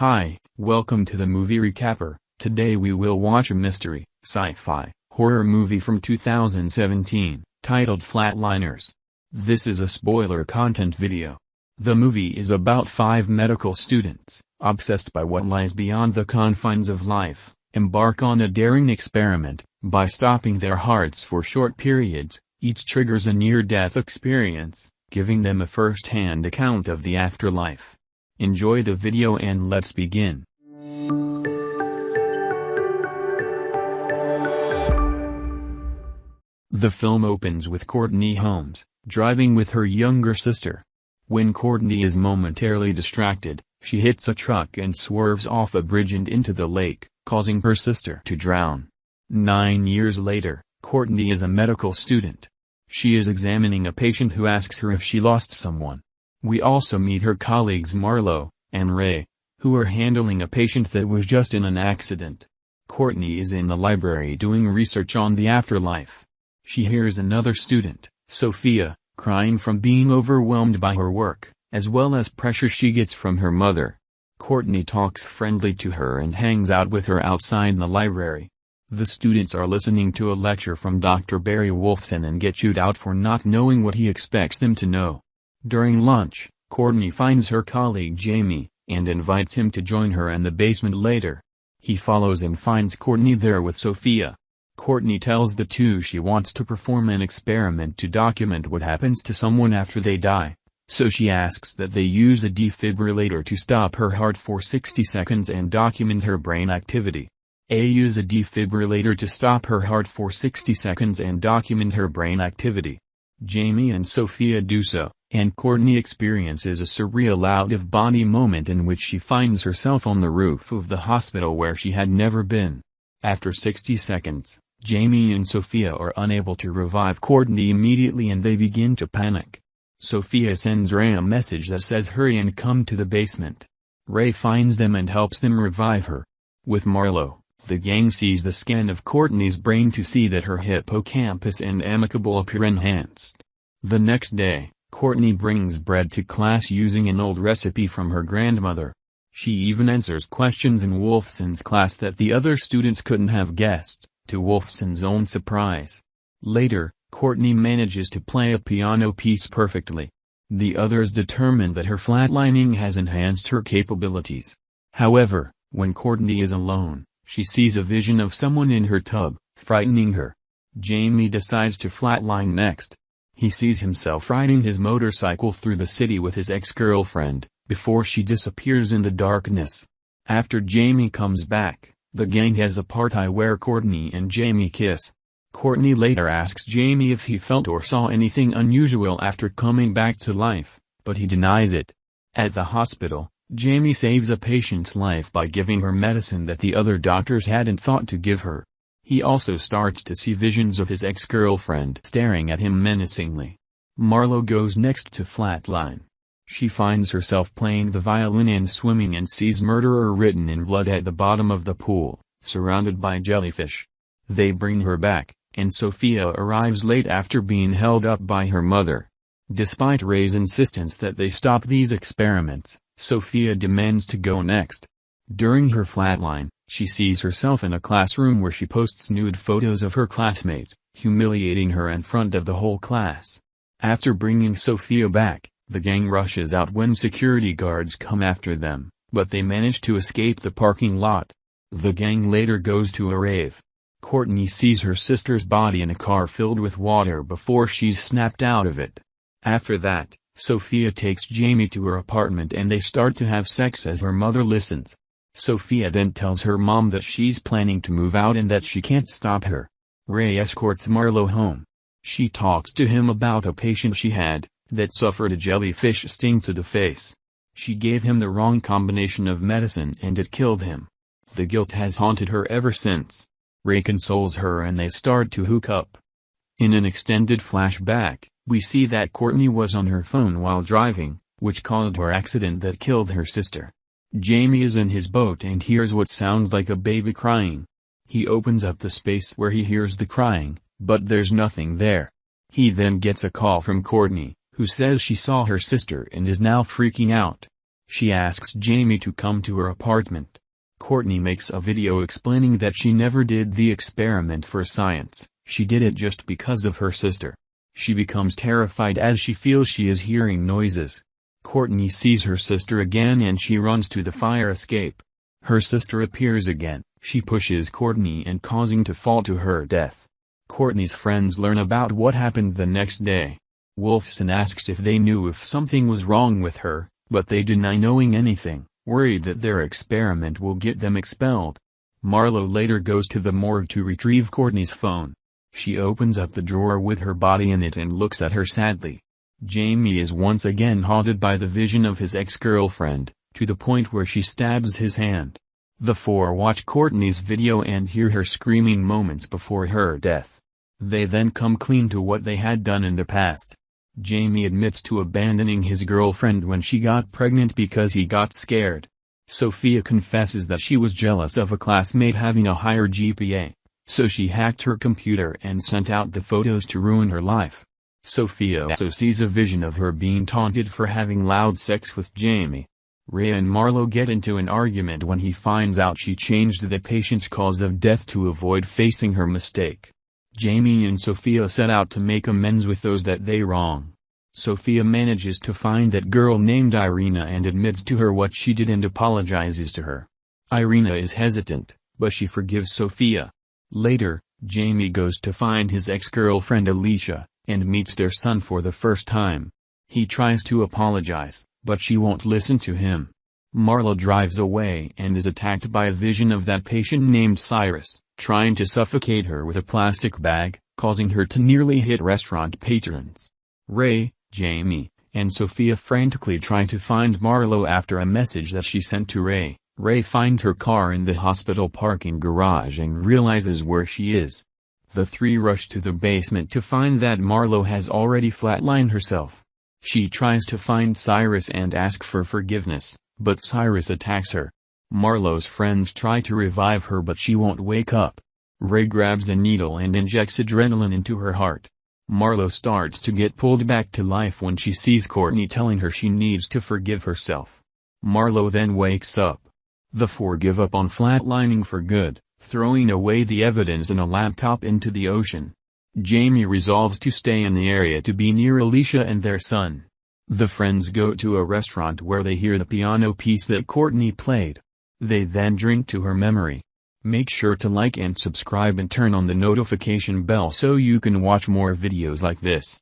Hi, welcome to the movie recapper. Today we will watch a mystery, sci-fi, horror movie from 2017, titled Flatliners. This is a spoiler content video. The movie is about five medical students, obsessed by what lies beyond the confines of life, embark on a daring experiment, by stopping their hearts for short periods, each triggers a near-death experience, giving them a first-hand account of the afterlife. Enjoy the video and let's begin. The film opens with Courtney Holmes, driving with her younger sister. When Courtney is momentarily distracted, she hits a truck and swerves off a bridge and into the lake, causing her sister to drown. Nine years later, Courtney is a medical student. She is examining a patient who asks her if she lost someone. We also meet her colleagues Marlo and Ray, who are handling a patient that was just in an accident. Courtney is in the library doing research on the afterlife. She hears another student, Sophia, crying from being overwhelmed by her work, as well as pressure she gets from her mother. Courtney talks friendly to her and hangs out with her outside the library. The students are listening to a lecture from Dr. Barry Wolfson and get chewed out for not knowing what he expects them to know. During lunch, Courtney finds her colleague Jamie, and invites him to join her in the basement later. He follows and finds Courtney there with Sophia. Courtney tells the two she wants to perform an experiment to document what happens to someone after they die. So she asks that they use a defibrillator to stop her heart for 60 seconds and document her brain activity. A use a defibrillator to stop her heart for 60 seconds and document her brain activity. Jamie and Sophia do so, and Courtney experiences a surreal out-of-body moment in which she finds herself on the roof of the hospital where she had never been. After 60 seconds, Jamie and Sophia are unable to revive Courtney immediately and they begin to panic. Sophia sends Ray a message that says hurry and come to the basement. Ray finds them and helps them revive her. With Marlo, the gang sees the scan of Courtney's brain to see that her hippocampus and amygdala appear enhanced. The next day, Courtney brings bread to class using an old recipe from her grandmother. She even answers questions in Wolfson's class that the other students couldn't have guessed, to Wolfson's own surprise. Later, Courtney manages to play a piano piece perfectly. The others determine that her flatlining has enhanced her capabilities. However, when Courtney is alone, she sees a vision of someone in her tub, frightening her. Jamie decides to flatline next. He sees himself riding his motorcycle through the city with his ex-girlfriend, before she disappears in the darkness. After Jamie comes back, the gang has a party where Courtney and Jamie kiss. Courtney later asks Jamie if he felt or saw anything unusual after coming back to life, but he denies it. At the hospital, Jamie saves a patient's life by giving her medicine that the other doctors hadn't thought to give her. He also starts to see visions of his ex-girlfriend staring at him menacingly. Marlo goes next to Flatline. She finds herself playing the violin and swimming and sees murderer written in blood at the bottom of the pool, surrounded by jellyfish. They bring her back, and Sophia arrives late after being held up by her mother. Despite Ray's insistence that they stop these experiments, Sophia demands to go next. During her flatline, she sees herself in a classroom where she posts nude photos of her classmate, humiliating her in front of the whole class. After bringing Sophia back, the gang rushes out when security guards come after them, but they manage to escape the parking lot. The gang later goes to a rave. Courtney sees her sister's body in a car filled with water before she's snapped out of it. After that, Sophia takes Jamie to her apartment and they start to have sex as her mother listens. Sophia then tells her mom that she's planning to move out and that she can't stop her. Ray escorts Marlo home. She talks to him about a patient she had, that suffered a jellyfish sting to the face. She gave him the wrong combination of medicine and it killed him. The guilt has haunted her ever since. Ray consoles her and they start to hook up. In an extended flashback, we see that Courtney was on her phone while driving, which caused her accident that killed her sister. Jamie is in his boat and hears what sounds like a baby crying. He opens up the space where he hears the crying, but there's nothing there. He then gets a call from Courtney, who says she saw her sister and is now freaking out. She asks Jamie to come to her apartment. Courtney makes a video explaining that she never did the experiment for science, she did it just because of her sister. She becomes terrified as she feels she is hearing noises. Courtney sees her sister again and she runs to the fire escape. Her sister appears again, she pushes Courtney and causing to fall to her death. Courtney's friends learn about what happened the next day. Wolfson asks if they knew if something was wrong with her, but they deny knowing anything worried that their experiment will get them expelled. Marlo later goes to the morgue to retrieve Courtney's phone. She opens up the drawer with her body in it and looks at her sadly. Jamie is once again haunted by the vision of his ex-girlfriend, to the point where she stabs his hand. The four watch Courtney's video and hear her screaming moments before her death. They then come clean to what they had done in the past. Jamie admits to abandoning his girlfriend when she got pregnant because he got scared. Sophia confesses that she was jealous of a classmate having a higher GPA, so she hacked her computer and sent out the photos to ruin her life. Sophia also sees a vision of her being taunted for having loud sex with Jamie. Ray and Marlo get into an argument when he finds out she changed the patient's cause of death to avoid facing her mistake. Jamie and Sophia set out to make amends with those that they wrong. Sophia manages to find that girl named Irina and admits to her what she did and apologizes to her. Irina is hesitant, but she forgives Sophia. Later, Jamie goes to find his ex-girlfriend Alicia, and meets their son for the first time. He tries to apologize, but she won't listen to him. Marlo drives away and is attacked by a vision of that patient named Cyrus trying to suffocate her with a plastic bag, causing her to nearly hit restaurant patrons. Ray, Jamie, and Sophia frantically try to find Marlo after a message that she sent to Ray. Ray finds her car in the hospital parking garage and realizes where she is. The three rush to the basement to find that Marlo has already flatlined herself. She tries to find Cyrus and ask for forgiveness, but Cyrus attacks her. Marlo's friends try to revive her but she won't wake up. Ray grabs a needle and injects adrenaline into her heart. Marlo starts to get pulled back to life when she sees Courtney telling her she needs to forgive herself. Marlo then wakes up. The four give up on flatlining for good, throwing away the evidence and a laptop into the ocean. Jamie resolves to stay in the area to be near Alicia and their son. The friends go to a restaurant where they hear the piano piece that Courtney played. They then drink to her memory. Make sure to like and subscribe and turn on the notification bell so you can watch more videos like this.